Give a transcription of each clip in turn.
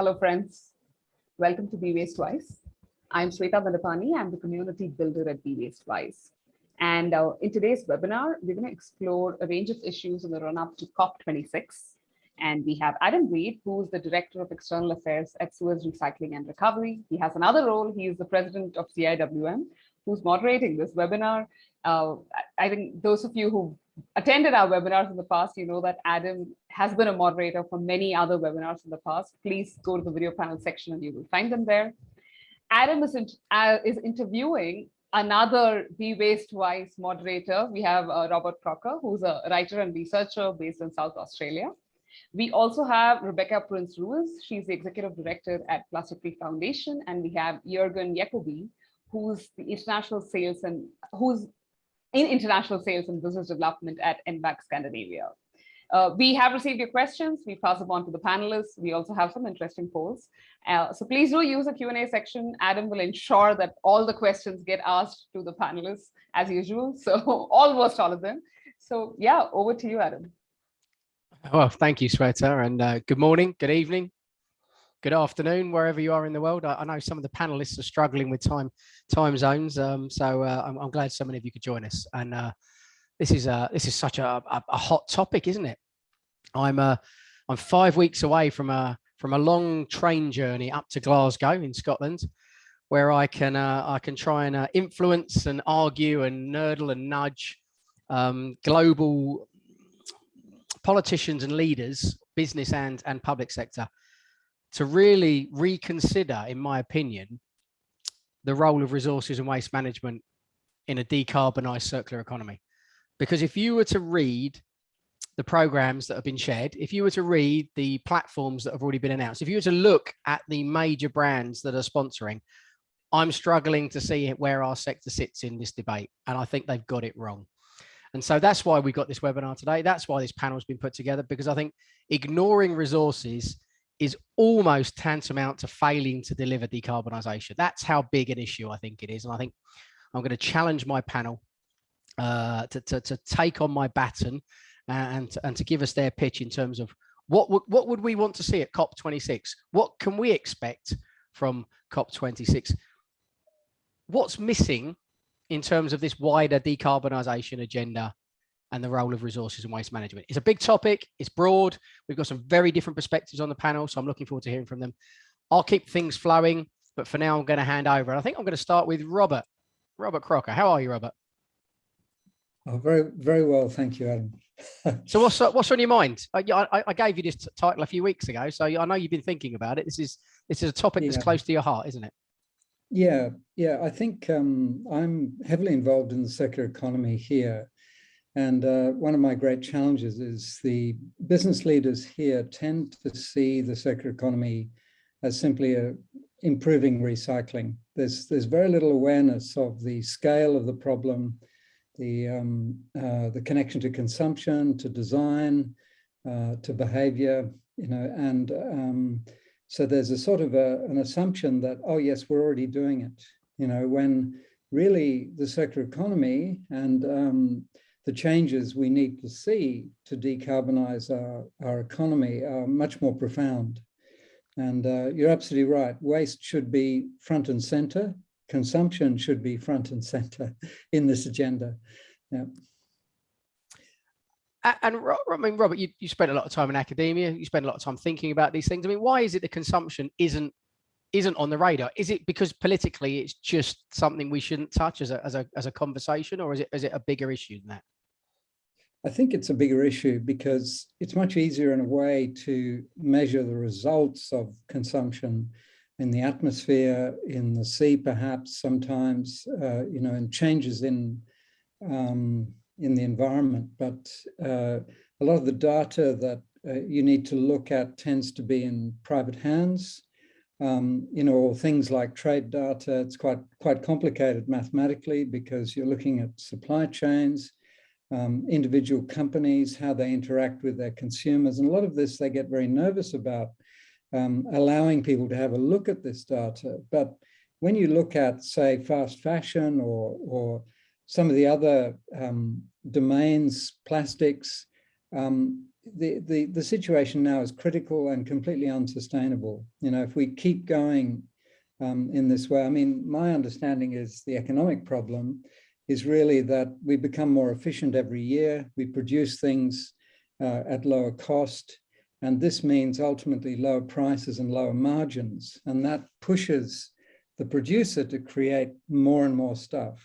Hello, friends. Welcome to Be Waste Wise. I'm Sweta Vandapani. I'm the community builder at Be Waste Wise. And uh, in today's webinar, we're going to explore a range of issues in the run-up to COP26. And we have Adam Reed, who's the Director of External Affairs at Suez Recycling and Recovery. He has another role. He is the President of CIWM, who's moderating this webinar. Uh, I think those of you who attended our webinars in the past, you know that Adam has been a moderator for many other webinars in the past. Please go to the video panel section and you will find them there. Adam is, in, uh, is interviewing another Be Waste Wise moderator. We have uh, Robert Crocker, who's a writer and researcher based in South Australia. We also have Rebecca Prince Ruiz. She's the executive director at Plastic Free Foundation. And we have Jürgen Jacobi, who's the international sales and who's in international sales and business development at Envac Scandinavia. Uh, we have received your questions. We pass them on to the panelists. We also have some interesting polls. Uh, so please do use the Q&A section. Adam will ensure that all the questions get asked to the panelists as usual. So almost all of them. So yeah, over to you, Adam. Well, thank you, Sweta, and uh, good morning, good evening, good afternoon, wherever you are in the world. I, I know some of the panelists are struggling with time time zones, um, so uh, I'm, I'm, glad so many of you could join us. And uh, this is a this is such a, a, a, hot topic, isn't it? I'm uh, I'm five weeks away from a from a long train journey up to Glasgow in Scotland, where I can uh, I can try and uh, influence and argue and nerdle and nudge um, global politicians and leaders, business and and public sector, to really reconsider, in my opinion, the role of resources and waste management in a decarbonized circular economy. Because if you were to read the programs that have been shared, if you were to read the platforms that have already been announced, if you were to look at the major brands that are sponsoring, I'm struggling to see where our sector sits in this debate. And I think they've got it wrong. And so that's why we got this webinar today. That's why this panel has been put together, because I think ignoring resources is almost tantamount to failing to deliver decarbonisation. That's how big an issue I think it is. And I think I'm going to challenge my panel uh, to, to, to, take on my baton and, and to give us their pitch in terms of what, what would we want to see at COP26? What can we expect from COP26? What's missing in terms of this wider decarbonisation agenda and the role of resources and waste management. It's a big topic, it's broad. We've got some very different perspectives on the panel, so I'm looking forward to hearing from them. I'll keep things flowing, but for now I'm going to hand over. And I think I'm going to start with Robert. Robert Crocker. How are you, Robert? Oh, very, very well, thank you, Adam. so what's what's on your mind? I, I, I, gave you this title a few weeks ago, so I know you've been thinking about it. This is this is a topic yeah. that's close to your heart, isn't it? Yeah, yeah. I think um, I'm heavily involved in the circular economy here, and uh, one of my great challenges is the business leaders here tend to see the circular economy as simply a improving recycling. There's, there's very little awareness of the scale of the problem, the, um, uh, the connection to consumption, to design, uh, to behavior, you know, and um, so there's a sort of a, an assumption that, oh yes, we're already doing it, you know, when really the circular economy and um, the changes we need to see to decarbonize our, our economy are much more profound. And uh, you're absolutely right. Waste should be front and center. Consumption should be front and center in this agenda. Yeah. And I mean, Robert, you, you spent a lot of time in academia. You spend a lot of time thinking about these things. I mean, why is it that consumption isn't isn't on the radar? Is it because politically it's just something we shouldn't touch as a as a as a conversation, or is it is it a bigger issue than that? I think it's a bigger issue because it's much easier in a way to measure the results of consumption in the atmosphere, in the sea, perhaps sometimes, uh, you know, and changes in um, in the environment. But uh, a lot of the data that uh, you need to look at tends to be in private hands. Um, you know, things like trade data, it's quite quite complicated mathematically because you're looking at supply chains, um, individual companies, how they interact with their consumers. And a lot of this they get very nervous about um, allowing people to have a look at this data. But when you look at, say, fast fashion or, or some of the other um, domains, plastics, um, the, the, the situation now is critical and completely unsustainable. You know, if we keep going um, in this way, I mean, my understanding is the economic problem is really that we become more efficient every year. We produce things uh, at lower cost. And this means ultimately lower prices and lower margins. And that pushes the producer to create more and more stuff.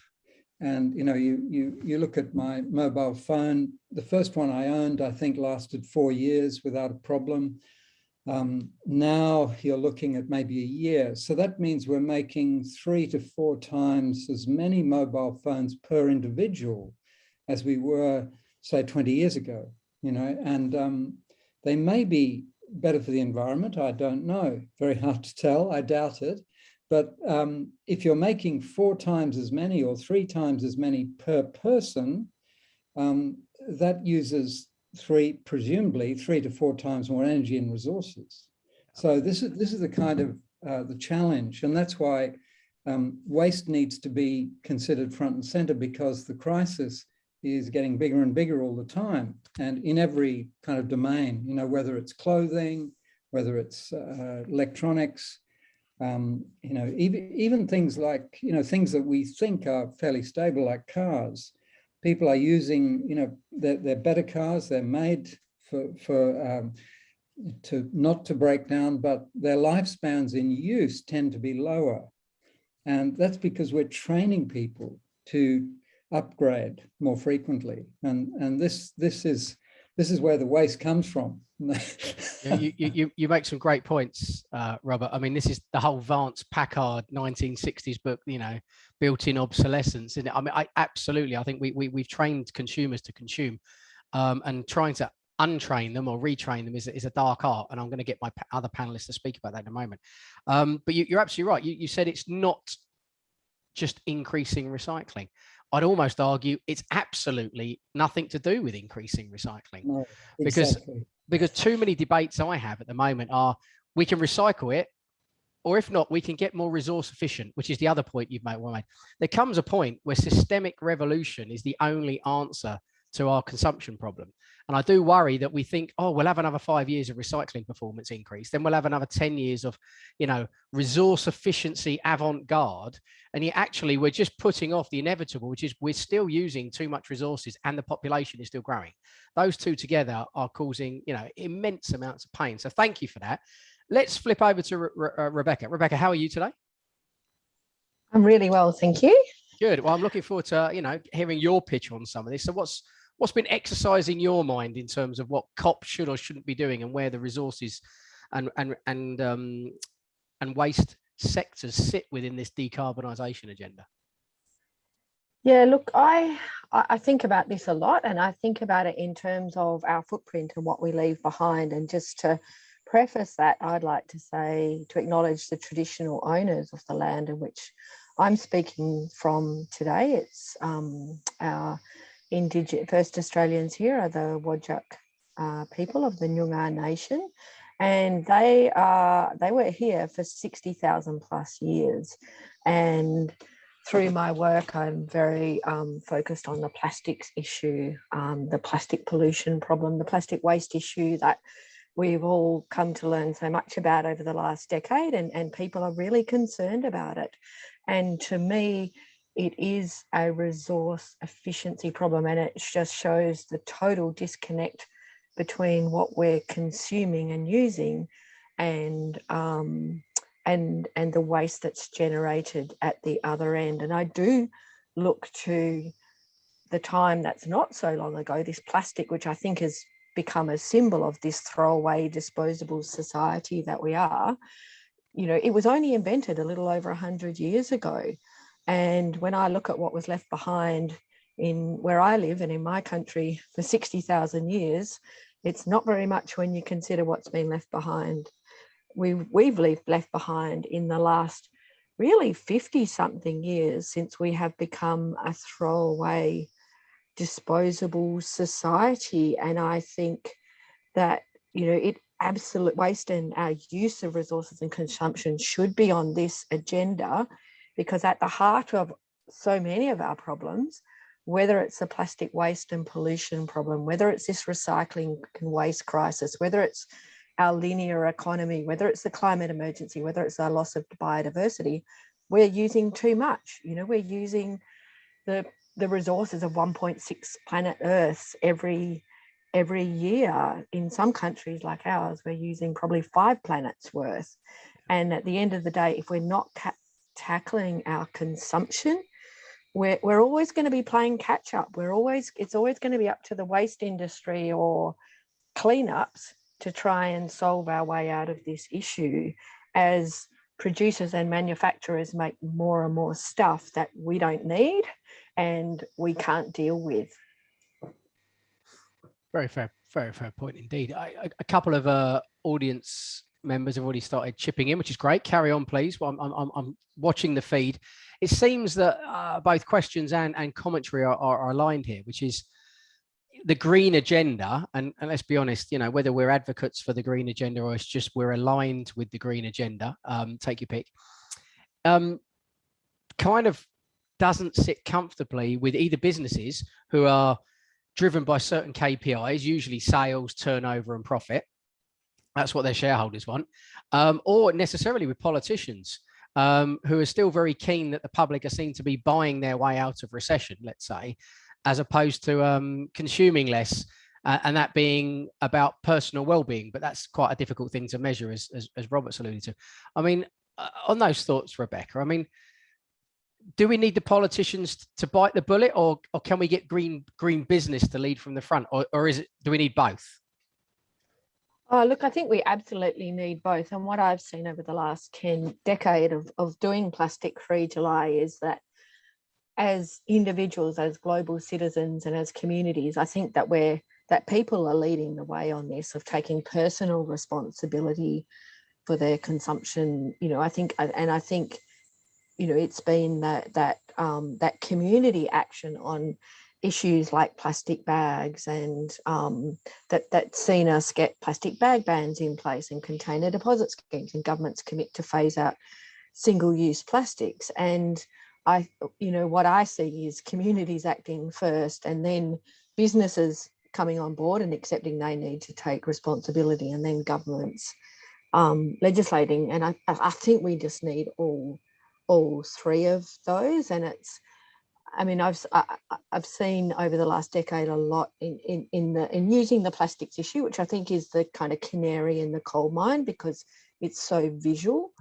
And you know, you you you look at my mobile phone. The first one I owned, I think, lasted four years without a problem. Um, now you're looking at maybe a year. So that means we're making three to four times as many mobile phones per individual as we were, say, 20 years ago. You know, and um, they may be better for the environment. I don't know. Very hard to tell. I doubt it. But um, if you're making four times as many or three times as many per person, um, that uses three, presumably three to four times more energy and resources. So this is this is the kind of uh, the challenge, and that's why um, waste needs to be considered front and center because the crisis is getting bigger and bigger all the time, and in every kind of domain. You know, whether it's clothing, whether it's uh, electronics, um, you know, even, even things like, you know, things that we think are fairly stable, like cars, people are using, you know, they're, they're better cars, they're made for, for um, to not to break down, but their lifespans in use tend to be lower. And that's because we're training people to upgrade more frequently. And, and this, this, is, this is where the waste comes from yeah, you, you, you make some great points, uh, Robert. I mean, this is the whole Vance Packard 1960s book, you know, built-in obsolescence. And I mean, I absolutely, I think we, we, we've trained consumers to consume um, and trying to untrain them or retrain them is, is a dark art. And I'm going to get my other panelists to speak about that in a moment. Um, but you, are absolutely right. You, you said it's not just increasing recycling. I'd almost argue it's absolutely nothing to do with increasing recycling no, exactly. because because too many debates I have at the moment are we can recycle it, or if not, we can get more resource efficient, which is the other point you've made. Well made. There comes a point where systemic revolution is the only answer to our consumption problem. And I do worry that we think, oh, we'll have another five years of recycling performance increase. Then we'll have another 10 years of, you know, resource efficiency avant-garde. And yet actually we're just putting off the inevitable, which is we're still using too much resources and the population is still growing. Those two together are causing, you know, immense amounts of pain. So thank you for that. Let's flip over to Re Re uh, Rebecca. Rebecca, how are you today? I'm really well, thank you. Good. Well, I'm looking forward to, you know, hearing your pitch on some of this. So what's what's been exercising your mind in terms of what COP should or shouldn't be doing and where the resources and and and um, and waste sectors sit within this decarbonisation agenda? Yeah, look, I I think about this a lot, and I think about it in terms of our footprint and what we leave behind. And just to preface that, I'd like to say to acknowledge the traditional owners of the land in which I'm speaking from today. It's um, our indigenous first Australians here are the Whadjuk uh, people of the Noongar Nation, and they are they were here for 60,000 plus years. And through my work, I'm very um, focused on the plastics issue, um, the plastic pollution problem, the plastic waste issue that we've all come to learn so much about over the last decade and, and people are really concerned about it. And to me, it is a resource efficiency problem and it just shows the total disconnect between what we're consuming and using and um, and and the waste that's generated at the other end. And I do look to the time that's not so long ago this plastic which I think has become a symbol of this throwaway disposable society that we are you know it was only invented a little over 100 years ago and when I look at what was left behind in where I live and in my country for 60,000 years, it's not very much when you consider what's been left behind. We've, we've left behind in the last really 50 something years since we have become a throwaway disposable society. And I think that, you know, it absolute waste and our use of resources and consumption should be on this agenda because at the heart of so many of our problems whether it's the plastic waste and pollution problem, whether it's this recycling and waste crisis, whether it's our linear economy, whether it's the climate emergency, whether it's our loss of biodiversity, we're using too much. You know, we're using the the resources of 1.6 planet Earths every every year. In some countries like ours, we're using probably five planets worth. And at the end of the day, if we're not tackling our consumption, we're, we're always going to be playing catch up. We're always, it's always going to be up to the waste industry or cleanups to try and solve our way out of this issue as producers and manufacturers make more and more stuff that we don't need and we can't deal with. Very fair, very fair point indeed. I, a couple of uh, audience members have already started chipping in, which is great. Carry on, please. Well, I'm, I'm, I'm watching the feed. It seems that uh, both questions and, and commentary are, are, are aligned here, which is the green agenda. And, and, let's be honest, you know, whether we're advocates for the green agenda or it's just we're aligned with the green agenda, um, take your pick, um, kind of doesn't sit comfortably with either businesses who are driven by certain KPIs, usually sales, turnover and profit, that's what their shareholders want, um, or necessarily with politicians um, who are still very keen that the public are seen to be buying their way out of recession, let's say, as opposed to um, consuming less, uh, and that being about personal well-being. But that's quite a difficult thing to measure, as, as, as Robert's alluded to. I mean, uh, on those thoughts, Rebecca, I mean, do we need the politicians to bite the bullet or, or can we get green green business to lead from the front or, or is it do we need both Oh, look, I think we absolutely need both. And what I've seen over the last 10 decade of, of doing plastic free July is that as individuals, as global citizens and as communities, I think that we're that people are leading the way on this of taking personal responsibility for their consumption. You know, I think and I think, you know, it's been that that um, that community action on issues like plastic bags and um, that that's seen us get plastic bag bans in place and container deposit schemes and governments commit to phase out single-use plastics. And I you know what I see is communities acting first and then businesses coming on board and accepting they need to take responsibility and then governments um, legislating. And I, I think we just need all all three of those. And it's I mean, I've I, have i have seen over the last decade a lot in in in the in using the plastics issue, which I think is the kind of canary in the coal mine because it's so visual,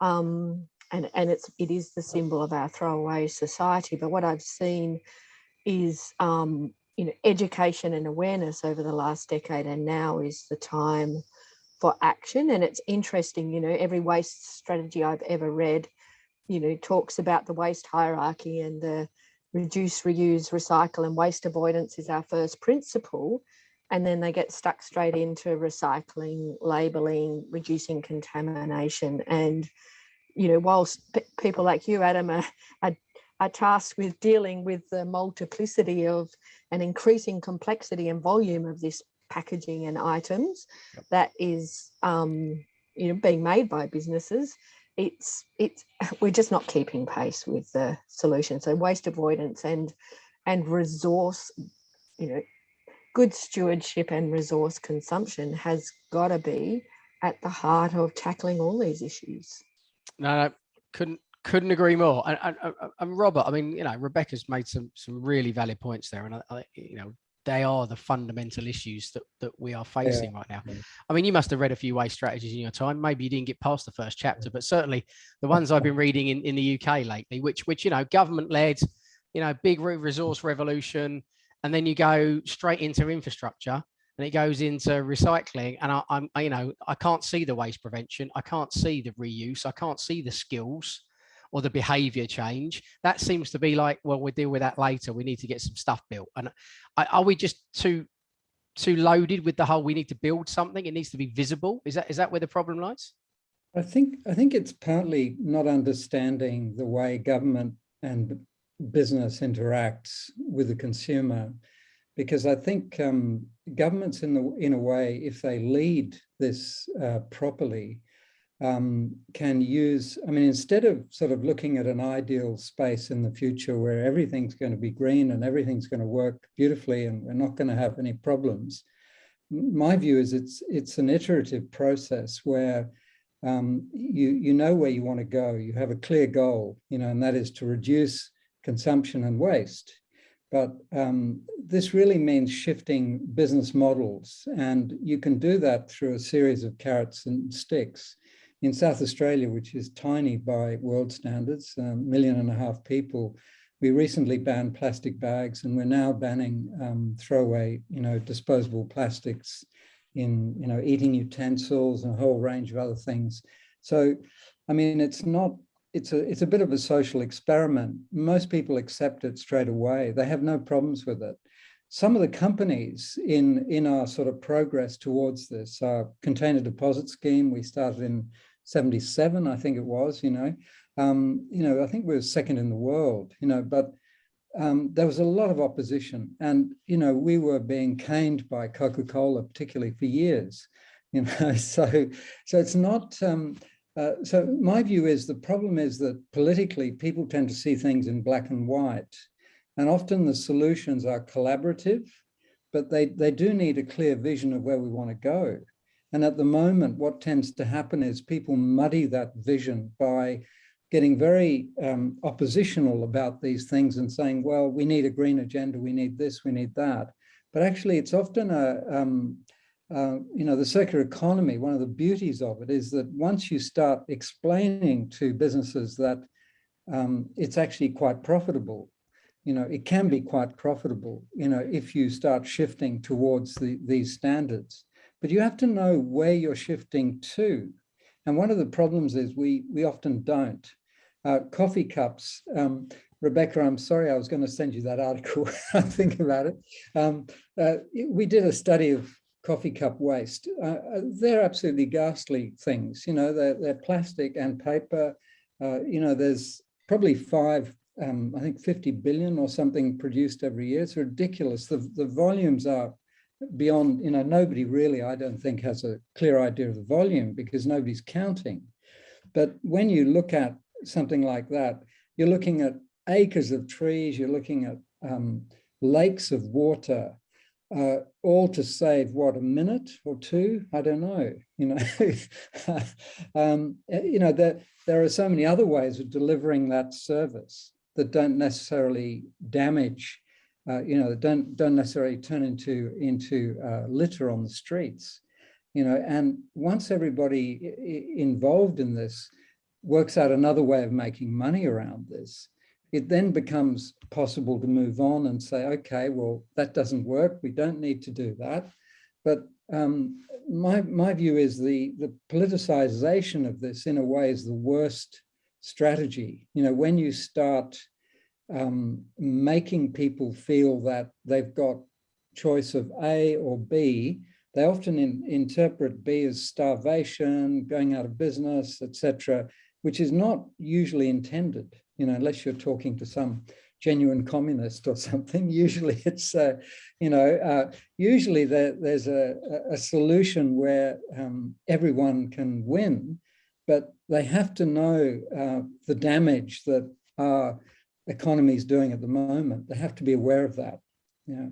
um, and and it's it is the symbol of our throwaway society. But what I've seen is um, you know education and awareness over the last decade, and now is the time for action. And it's interesting, you know, every waste strategy I've ever read, you know, talks about the waste hierarchy and the reduce, reuse, recycle and waste avoidance is our first principle. And then they get stuck straight into recycling, labeling, reducing contamination. And, you know, whilst people like you, Adam, are, are, are tasked with dealing with the multiplicity of an increasing complexity and volume of this packaging and items that is um, you know being made by businesses it's it's we're just not keeping pace with the solution. So waste avoidance and and resource you know good stewardship and resource consumption has got to be at the heart of tackling all these issues. No, couldn't couldn't agree more. And, and, and robert i mean you know rebecca's made some some really valid points there. And I, I you know they are the fundamental issues that, that we are facing yeah. right now. I mean, you must have read a few waste strategies in your time. Maybe you didn't get past the first chapter, but certainly the ones I've been reading in, in the UK lately, which, which, you know, government led, you know, big resource revolution, and then you go straight into infrastructure and it goes into recycling. And I, I'm, I, you know, I can't see the waste prevention. I can't see the reuse. I can't see the skills or the behavior change that seems to be like well we'll deal with that later. We need to get some stuff built. And are we just too too loaded with the whole we need to build something. It needs to be visible. Is that is that where the problem lies? I think i think it's partly not understanding the way government and business interacts with the consumer because i think um, governments in the in a way if they lead this uh, properly um, can use, I mean, instead of sort of looking at an ideal space in the future where everything's going to be green and everything's going to work beautifully and we're not going to have any problems, my view is it's it's an iterative process where um, you you know where you want to go. You have a clear goal, you know, and that is to reduce consumption and waste. But um, this really means shifting business models, and you can do that through a series of carrots and sticks. In South Australia, which is tiny by world standards, a million and a half people, we recently banned plastic bags and we're now banning um, throwaway, you know, disposable plastics in, you know, eating utensils and a whole range of other things. So, I mean, it's not, it's a, it's a bit of a social experiment. Most people accept it straight away. They have no problems with it. Some of the companies in, in our sort of progress towards this, our container deposit scheme, we started in 77, I think it was, you know, um, you know, I think we were second in the world, you know, but um, there was a lot of opposition and, you know, we were being caned by Coca-Cola, particularly for years, you know, so, so it's not, um, uh, so my view is the problem is that politically people tend to see things in black and white and often the solutions are collaborative, but they, they do need a clear vision of where we want to go. And at the moment, what tends to happen is people muddy that vision by getting very um, oppositional about these things and saying, well, we need a green agenda, we need this, we need that. But actually, it's often a, um, uh, you know, the circular economy, one of the beauties of it is that once you start explaining to businesses that um, it's actually quite profitable, you know, it can be quite profitable, you know, if you start shifting towards the, these standards. But you have to know where you're shifting to. And one of the problems is we, we often don't uh, coffee cups. Um, Rebecca, I'm sorry, I was going to send you that article. I think about it. Um, uh, we did a study of coffee cup waste. Uh, uh, they're absolutely ghastly things. You know, they're, they're plastic and paper. Uh, you know, there's probably five, um, I think 50 billion or something produced every year. It's ridiculous. The, the volumes are beyond, you know, nobody really, I don't think, has a clear idea of the volume because nobody's counting. But when you look at something like that, you're looking at acres of trees, you're looking at um, lakes of water, uh, all to save what a minute or two i don't know you know um, you know there there are so many other ways of delivering that service that don't necessarily damage uh, you know don't don't necessarily turn into into uh, litter on the streets you know and once everybody involved in this works out another way of making money around this, it then becomes possible to move on and say, okay, well, that doesn't work. We don't need to do that. But um, my, my view is the, the politicization of this in a way is the worst strategy. You know, when you start um, making people feel that they've got choice of A or B, they often in, interpret B as starvation, going out of business, etc which is not usually intended, you know, unless you're talking to some genuine communist or something. Usually it's, uh, you know, uh, usually there, there's a, a solution where um, everyone can win, but they have to know uh, the damage that our economy is doing at the moment. They have to be aware of that. Yeah.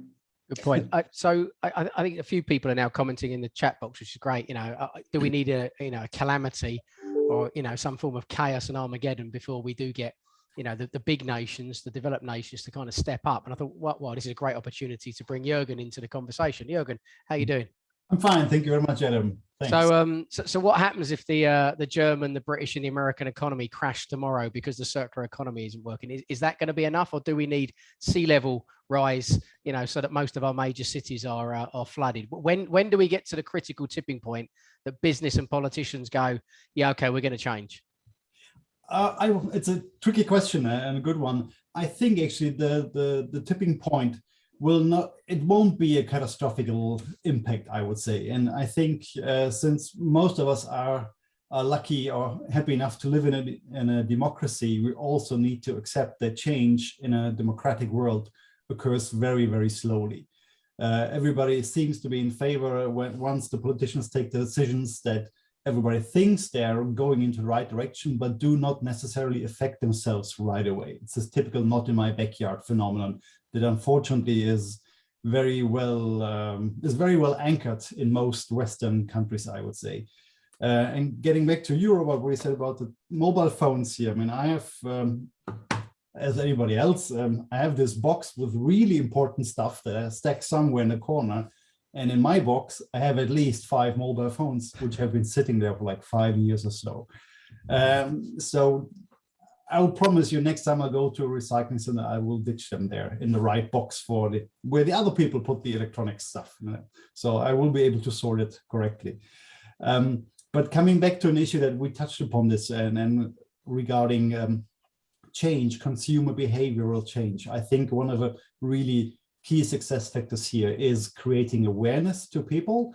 Good point. Uh, so I, I, think a few people are now commenting in the chat box, which is great. You know, uh, do we need a you know a calamity or you know some form of chaos and Armageddon before we do get you know the, the big nations, the developed nations to kind of step up. And I thought, well, well, this is a great opportunity to bring Jurgen into the conversation. Jurgen, how are you doing? I'm fine, thank you very much, Adam. Thanks. So, um, so, so what happens if the uh, the German, the British, and the American economy crash tomorrow because the circular economy isn't working? Is, is that going to be enough, or do we need sea level rise? You know, so that most of our major cities are uh, are flooded. When when do we get to the critical tipping point that business and politicians go, yeah, okay, we're going to change? Uh, I, it's a tricky question uh, and a good one. I think actually the the the tipping point will not, it won't be a catastrophic impact, I would say. And I think uh, since most of us are, are lucky or happy enough to live in a, in a democracy, we also need to accept that change in a democratic world occurs very, very slowly. Uh, everybody seems to be in favor when once the politicians take the decisions that everybody thinks they're going into the right direction, but do not necessarily affect themselves right away. It's this typical not in my backyard phenomenon that unfortunately is very well um, is very well anchored in most Western countries, I would say. Uh, and getting back to Europe, what we said about the mobile phones here. I mean, I have, um, as anybody else, um, I have this box with really important stuff that I stack somewhere in the corner. And in my box, I have at least five mobile phones, which have been sitting there for like five years or so. Um, so I will promise you next time I go to a recycling center, I will ditch them there in the right box for the where the other people put the electronic stuff. So I will be able to sort it correctly. Um, but coming back to an issue that we touched upon this and, and regarding um, change, consumer behavioral change, I think one of the really key success factors here is creating awareness to people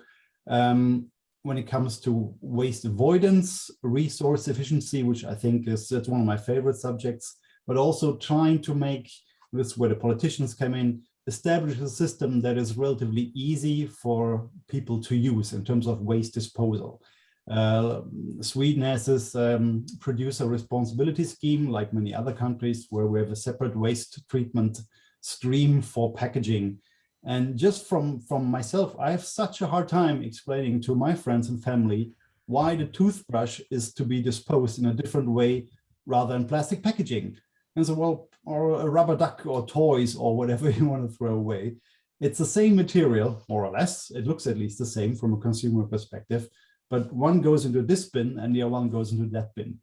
um, when it comes to waste avoidance, resource efficiency, which I think is that's one of my favorite subjects, but also trying to make this where the politicians come in, establish a system that is relatively easy for people to use in terms of waste disposal. Uh, Sweden has this um, producer responsibility scheme, like many other countries, where we have a separate waste treatment stream for packaging. And just from, from myself, I have such a hard time explaining to my friends and family why the toothbrush is to be disposed in a different way rather than plastic packaging. And so, well, or a rubber duck or toys or whatever you want to throw away. It's the same material, more or less. It looks at least the same from a consumer perspective, but one goes into this bin and the other one goes into that bin.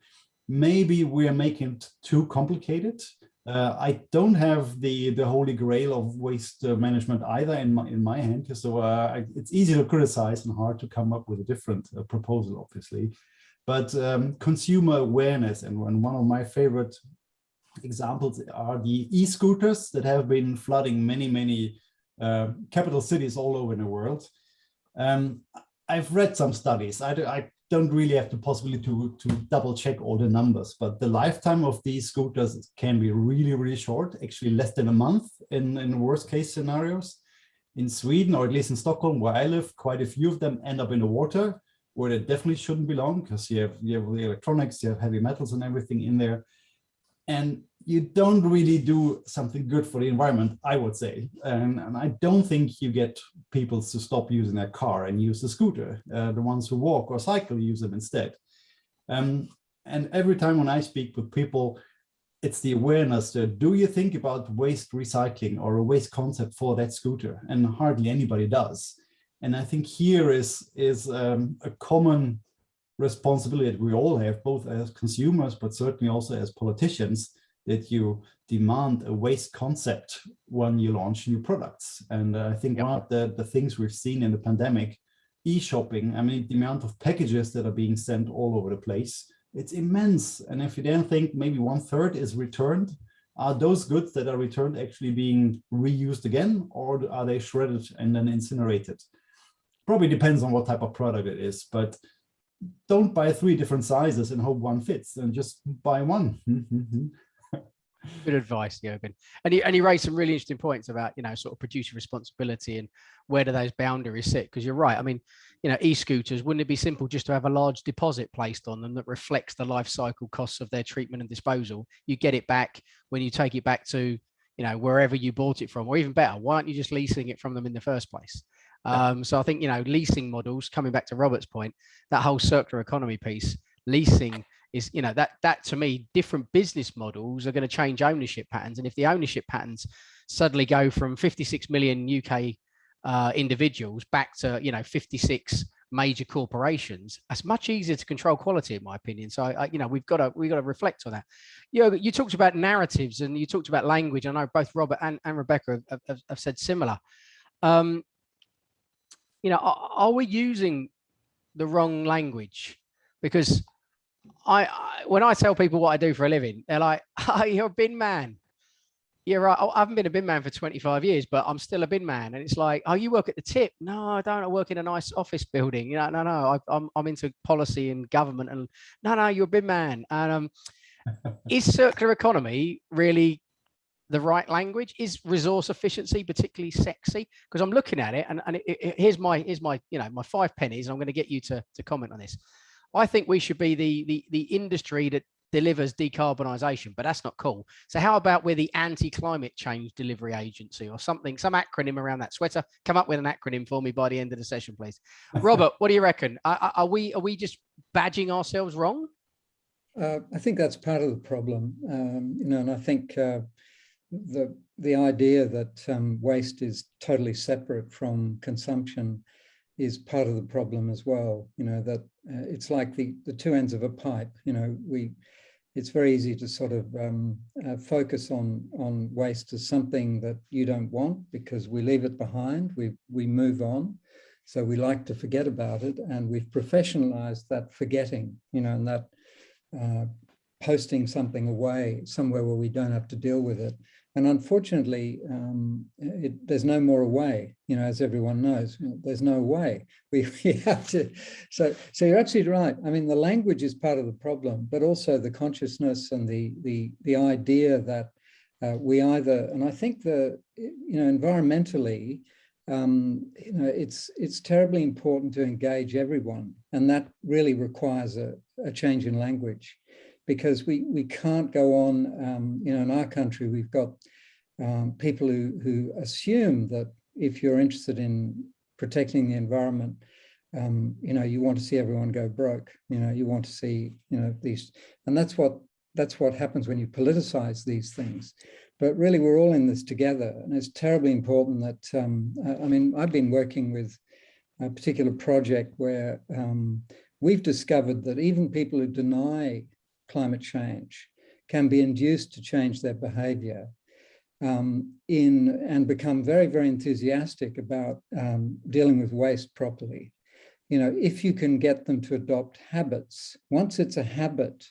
Maybe we are making it too complicated. Uh, I don't have the the holy grail of waste uh, management either in my in my hand, so uh, it's easy to criticize and hard to come up with a different uh, proposal, obviously. But um, consumer awareness and, one of my favorite examples are the e-scooters that have been flooding many many uh, capital cities all over the world. Um, I've read some studies. I, I don't really have the possibility to, to double check all the numbers, but the lifetime of these scooters can be really, really short, actually less than a month in, in worst case scenarios. In Sweden, or at least in Stockholm, where I live, quite a few of them end up in the water, where they definitely shouldn't belong, because you have, you have the electronics, you have heavy metals and everything in there. And you don't really do something good for the environment, I would say. And, and I don't think you get people to stop using their car and use the scooter. Uh, the ones who walk or cycle use them instead. Um, and every time when I speak with people, it's the awareness that do you think about waste recycling or a waste concept for that scooter? And hardly anybody does. And I think here is, is um, a common responsibility that we all have, both as consumers, but certainly also as politicians, that you demand a waste concept when you launch new products. And uh, I think one of the, the things we've seen in the pandemic, e-shopping, I mean, the amount of packages that are being sent all over the place, it's immense. And if you then think maybe one third is returned, are those goods that are returned actually being reused again, or are they shredded and then incinerated? Probably depends on what type of product it is, but don't buy three different sizes and hope one fits and just buy one. Good advice, Jürgen. And you, and you raised some really interesting points about, you know, sort of producer responsibility and where do those boundaries sit? Because you're right. I mean, you know, e-scooters, wouldn't it be simple just to have a large deposit placed on them that reflects the life cycle costs of their treatment and disposal? You get it back when you take it back to, you know, wherever you bought it from, or even better, why aren't you just leasing it from them in the first place? Um, so I think, you know, leasing models, coming back to Robert's point, that whole circular economy piece, leasing is you know that that to me different business models are going to change ownership patterns. And if the ownership patterns suddenly go from 56 million uk uh, individuals back to you know 56 major corporations that's much easier to control quality in my opinion. So I, you know we've got to we've got to reflect on that. You know, you talked about narratives and you talked about language. I know both robert and, and rebecca have, have, have said similar. Um you know are, are we using the wrong language because I, I, when I tell people what I do for a living, they're like, "Oh, you're a bin man." You're right. I haven't been a bin man for 25 years, but I'm still a bin man. And it's like, "Oh, you work at the tip?" No, I don't. I work in a nice office building. You know, no, no. I, I'm I'm into policy and government. And no, no, you're a bin man. And um, is circular economy really the right language? Is resource efficiency particularly sexy? Because I'm looking at it, and and it, it, here's my here's my you know my five pennies. And i'm going to get you to to comment on this I think we should be the the the industry that delivers decarbonisation, but that's not cool. So how about we're the anti-climate change delivery agency or something, some acronym around that Sweta? Come up with an acronym for me by the end of the session, please. Robert, what do you reckon? Are, are we are we just badging ourselves wrong? Uh, I think that's part of the problem, um, you know, and I think uh, the the idea that um, waste is totally separate from consumption is part of the problem as well. You know that uh, it's like the the two ends of a pipe. You know, we it's very easy to sort of um, uh, focus on on waste as something that you don't want because we leave it behind. We we move on. So we like to forget about it, and we've professionalized that forgetting. You know, and that uh, posting something away somewhere where we don't have to deal with it. And unfortunately, um, it, there's no more way, you know, as everyone knows, there's no way. We, we, have to, so, so you're absolutely right. I mean, the language is part of the problem, but also the consciousness and the, the, the idea that uh, we either, and I think the, you know, environmentally, um, you know, it's, it's terribly important to engage everyone. And that really requires a, a change in language because we, we can't go on, um, you know, in our country, we've got um, people who, who assume that if you're interested in protecting the environment, um, you know, you want to see everyone go broke, you know, you want to see, you know, these, and that's what, that's what happens when you politicize these things. But really, we're all in this together, and it's terribly important that, um, I mean, I've been working with a particular project where um, we've discovered that even people who deny climate change can be induced to change their behavior um, in and become very, very enthusiastic about um, dealing with waste properly. You know, if you can get them to adopt habits, once it's a habit,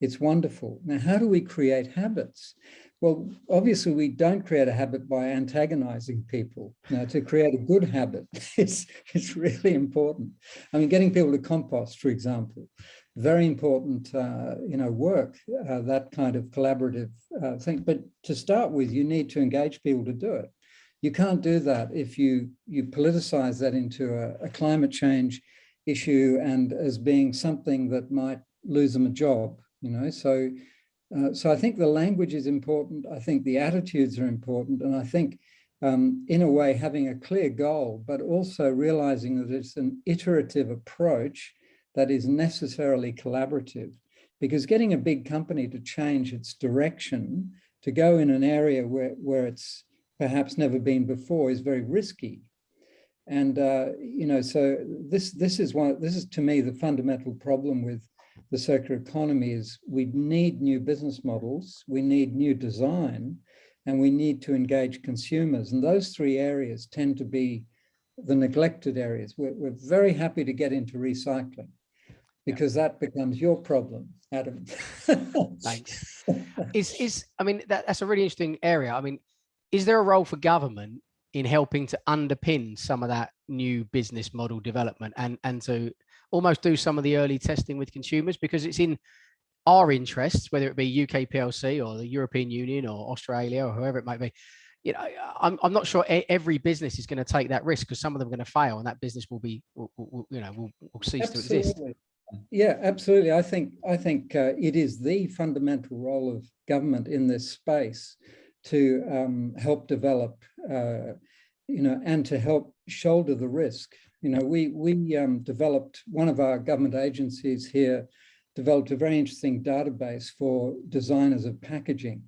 it's wonderful. Now, how do we create habits? Well, obviously, we don't create a habit by antagonizing people. Now, to create a good habit, it's, it's really important. I mean, getting people to compost, for example, very important, uh, you know, work, uh, that kind of collaborative uh, thing. But to start with, you need to engage people to do it. You can't do that if you, you politicize that into a, a climate change issue and as being something that might lose them a job, you know, so uh, so I think the language is important. I think the attitudes are important. And I think um, in a way having a clear goal, but also realizing that it's an iterative approach that is necessarily collaborative because getting a big company to change its direction to go in an area where, where it's perhaps never been before is very risky. And, uh, you know, so this, this is one, this is to me the fundamental problem with the circular economy is we need new business models, we need new design, and we need to engage consumers. And those three areas tend to be the neglected areas. We're, we're very happy to get into recycling because that becomes your problem, Adam. Thanks. Is is I mean that, that's a really interesting area. I mean, is there a role for government in helping to underpin some of that new business model development and and to almost do some of the early testing with consumers because it's in our interests, whether it be UK PLC or the European Union or Australia or whoever it might be. You know, I'm, I'm not sure every business is going to take that risk because some of them are going to fail and that business will be, will, will, you know, will, will cease Absolutely. to exist. Yeah, absolutely. I think I think uh, it is the fundamental role of government in this space to um, help develop, uh, you know, and to help shoulder the risk. You know, we we um, developed one of our government agencies here developed a very interesting database for designers of packaging